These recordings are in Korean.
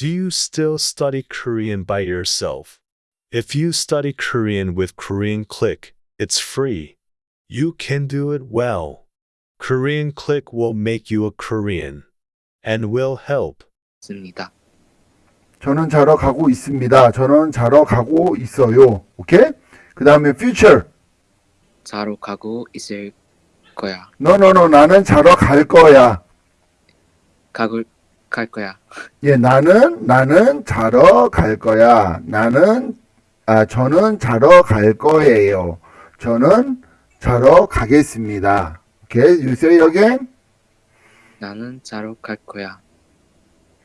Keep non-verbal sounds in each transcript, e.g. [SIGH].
Do you still study Korean by yourself? If you study Korean with Korean Click, it's free. You can do it well. Korean Click will make you a Korean and will help. 습니다. 저는 자러 가고 있습니다. 저는 자러 가고 있어요. 오케이? 그 다음에 future. 자러 가고 있을 거야. no, no, no. 나는 자러 갈 거야. 가글 갈 거야. [LAUGHS] 예, 나는, 나는 자러 갈 거야. 나는, 아, 저는 자러 갈 거예요. 저는 자러 가겠습니다. 오케이? You say again? 나는 자러 갈 거야.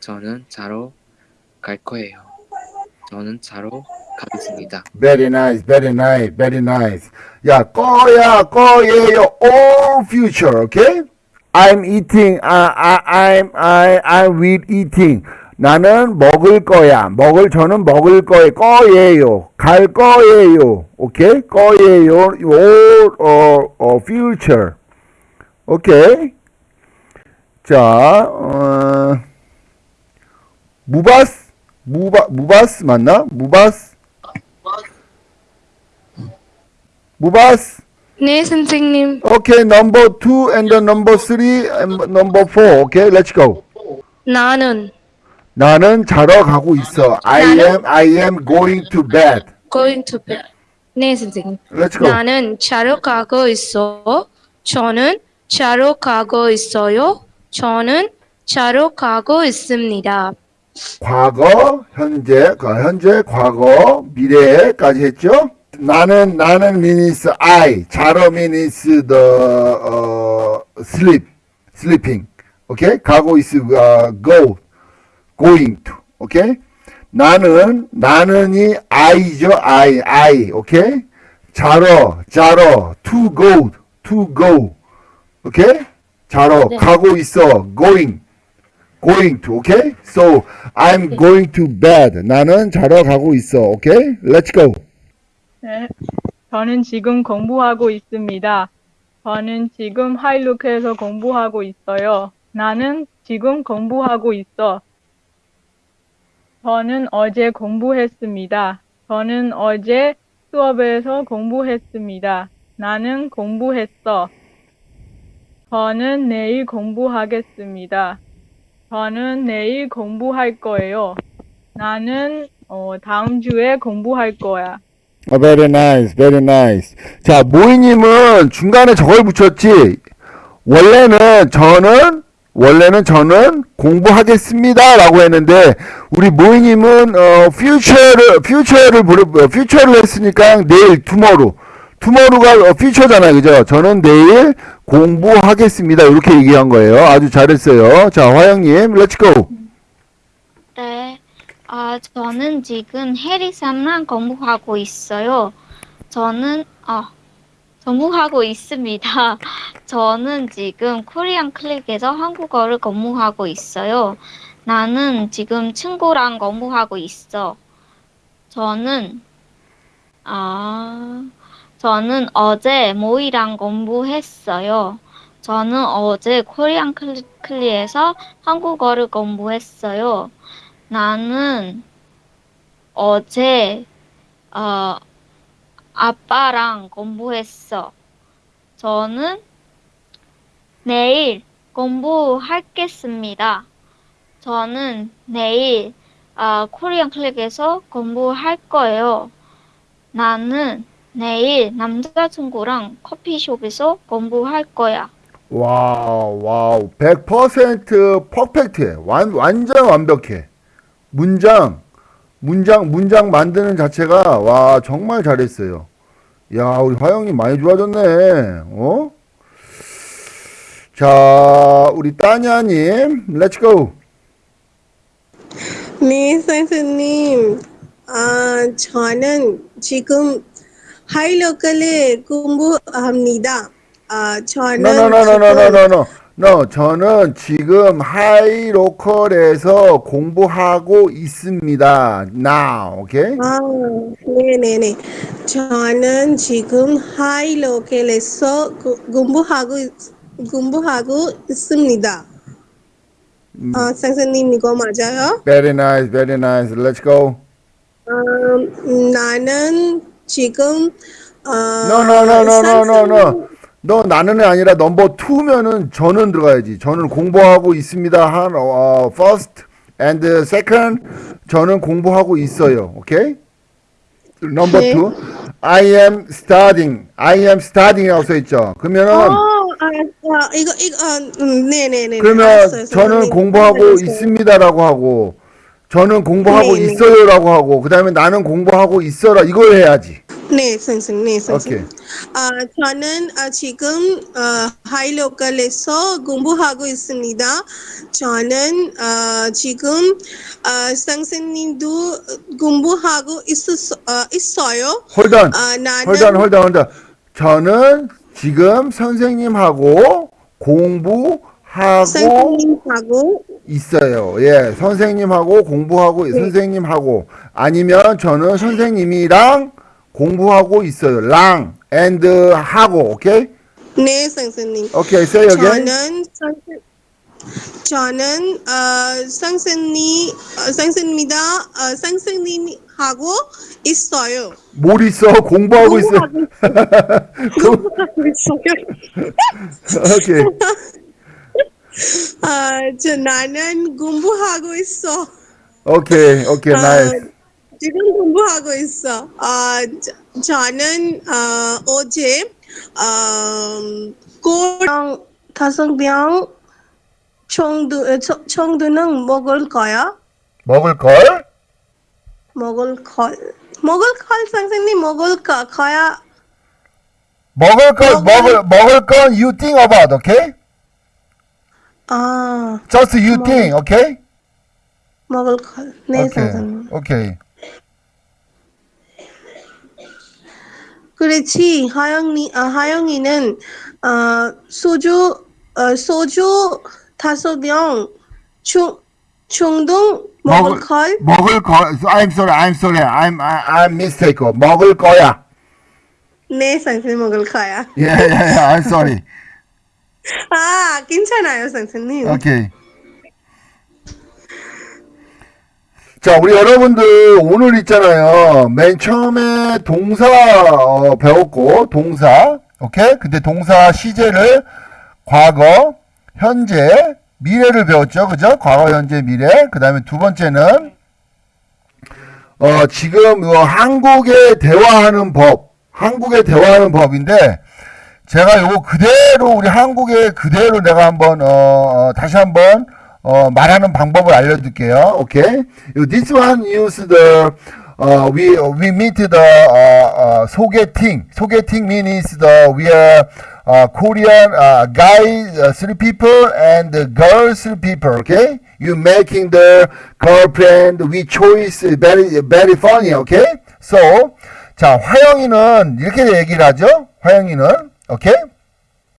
저는 자러 갈 거예요. 저는 자러 가겠습니다. Very nice, very nice, very nice. 야, 거야, 거예요, all future, okay? I'm eating, I, I, I'm, I, I will eating. 나는 먹을 거야. 먹을, 저는 먹을 거예요. 거예요. 갈 거예요. 오케이? 거예요. all, 어, 어, future. 오케이? 자, 어, 무바스? 무바, 무바스 맞나? 무바스? 무바스? 네, 선생님. Okay, number two and the number three and number four. Okay, let's go. 나는 나는 자러 가고 있어. I am, I am going to bed. going to bed. 네, 선생님. Let's go. 나는 자러 가고 있어. 저는 자러 가고 있어요. 저는 자러 가고 있습니다. 과거, 현재, 과- 현재, 과거, 미래까지 했죠? 나는, 나는 means I. 자러 means the, 어, sleep, sleeping. Okay? 가고 있어, 어, go, going to. Okay? 나는, 나는이 I죠, I, I. Okay? 자러, 자러, to go, to go. Okay? 자러, 네. 가고 있어, going. going to, okay? So, I'm going to bed. 나는 자러 가고 있어, okay? Let's go. 네. 저는 지금 공부하고 있습니다. 저는 지금 하이루크에서 공부하고 있어요. 나는 지금 공부하고 있어. 저는 어제 공부했습니다. 저는 어제 수업에서 공부했습니다. 나는 공부했어. 저는 내일 공부하겠습니다. 저는 내일 공부할 거예요. 나는 어, 다음 주에 공부할 거야. 아, very nice, very nice. 자, 모이님은 중간에 저걸 붙였지. 원래는 저는 원래는 저는 공부하겠습니다 라고 했는데 우리 모이님은 어 future를 future를 어, future를 했으니까 내일 tomorrow tomorrow가 어, future잖아요, 그죠? 저는 내일 공부하겠습니다 이렇게 얘기한 거예요. 아주 잘했어요. 자, 화영님. 네, 아, 저는 지금 해리삼랑 공부하고 있어요. 저는, 아, 공부하고 있습니다. [LAUGHS] 저는 지금 코리안 클릭에서 한국어를 공부하고 있어요. 나는 지금 친구랑 공부하고 있어. 저는, 아, 저는 어제 모이랑 공부했어요. 저는 어제 코리안 클리, 클리에서 한국어를 공부했어요. 나는 어제 어, 아빠랑 공부했어. 저는 내일 공부하겠습니다. 저는 내일 어, 코리안 클릭에서 공부할 거예요. 나는 내일 남자친구랑 커피숍에서 공부할 거야. Wow, Wow. 100% perfect해. 완, 완전 완벽해. 문장, 문장, 문장 만드는 자체가, 와, 정말 잘했어요. 야, 우리 화영님 많이 좋아졌네. 어? 자, 우리 따냐님, let's go. 네, 선생님. 아, 저는 지금 HiLokal에 공부합니다. 아, 저는 지금- no, 저는 지금 HiLokal에서 공부하고 있습니다. Now, okay? 아, 네네네. 저는 지금 HiLokal에서 구- 공부하고 있- 공부하고 있습니다. 아, 선생님 이거 맞아요? Very nice, very nice. Let's go. 음, 나는 지금 어, No, no, no, no, no, no, no. 너 나는이 아니라 넘버 2면은 저는 들어가야지. 저는 공부하고 있습니다. 한 어, first and second 저는 공부하고 있어요. 오케이? 넘버 네. 2. I am studying. I am studying이라고 써 있죠. 그러면은 어, 아, 아, 이거 이거 아, 음, 네 네 네. 그러면 알았어요, 저는 선생님. 공부하고 알았어요. 있습니다라고 하고 저는 공부하고 네, 네. 있어요라고 하고 그다음에 나는 공부하고 있어라 이걸 해야지. 네, 선생님, 네, 오케이. 선생님. 아, 저는 아, 지금 어, 하이로컬에서 공부하고 있습니다. 저는 어, 지금 어, 선생님도 공부하고 있었, 어, 있어요. 홀던. 아, 나는 홀던 홀던 홀던. 저는 지금 선생님하고 공부하고 선생님하고 있어요. 예, 선생님하고 공부하고 선생님하고 아니면 저는 선생님이랑 공부하고 있어요. 랑 and 하고 오케이? 네, 선생님. 오케이, say again. 저는 선생 저는 어, 선생님 어, 선생님이다 어, 선생님하고 있어요. 뭘 있어? 공부하고 있어. 공부하고 [LAUGHS] 있어요. 오케이. 아, 저 나는 공부하고 있어. 오케이. 오케이. 아, 나이스. 지금 공부하고 있어. 아, 저, 저는 어, 어제 어, 꼬랑 다섯 병 청두 청- 청두는 먹을 거야. 먹을 걸? 먹을 걸. 먹을 걸 선생님 먹을 거 거야. 먹을 걸 먹을- 먹을 건 you think about, okay? 아, Just you think, okay? 먹을 걸. 네, 오케이. 선생님. 오케이. 그렇지. 하영이 아, 하영이는 어, 소주 어, 소주 다섯 병 중, 중동 먹을 걸. 먹을 거. I'm sorry. I'm sorry. I'm I, I'm mistake. 먹을 거야. 네, 선생님 먹을 거야. 예, 예, 예. I'm sorry. [LAUGHS] 아, 괜찮아요, 선생님. 오케이. 자, 우리 여러분들 오늘 있잖아요. 맨 처음에 동사 어, 배웠고 동사, 오케이? 근데 동사 시제를 과거, 현재, 미래를 배웠죠, 그죠? 과거, 현재, 미래. 그 다음에 두 번째는 어, 지금 어, 한국에 대화하는 법, 한국에 대화하는 법인데 제가 요거 그대로 우리 한국에 그대로 내가 한번 어, 어, 다시 한번 어, 말하는 방법을 알려드릴게요. 오케이. This one use the uh, we we meet the uh, uh, 소개팅. 소개팅 means the we are uh, Korean uh, guys uh, three people and the girls three people. Okay. You making the girlfriend we choice very very funny. Okay. So 자 화영이는 이렇게 얘기를 하죠. 화영이는 오케이.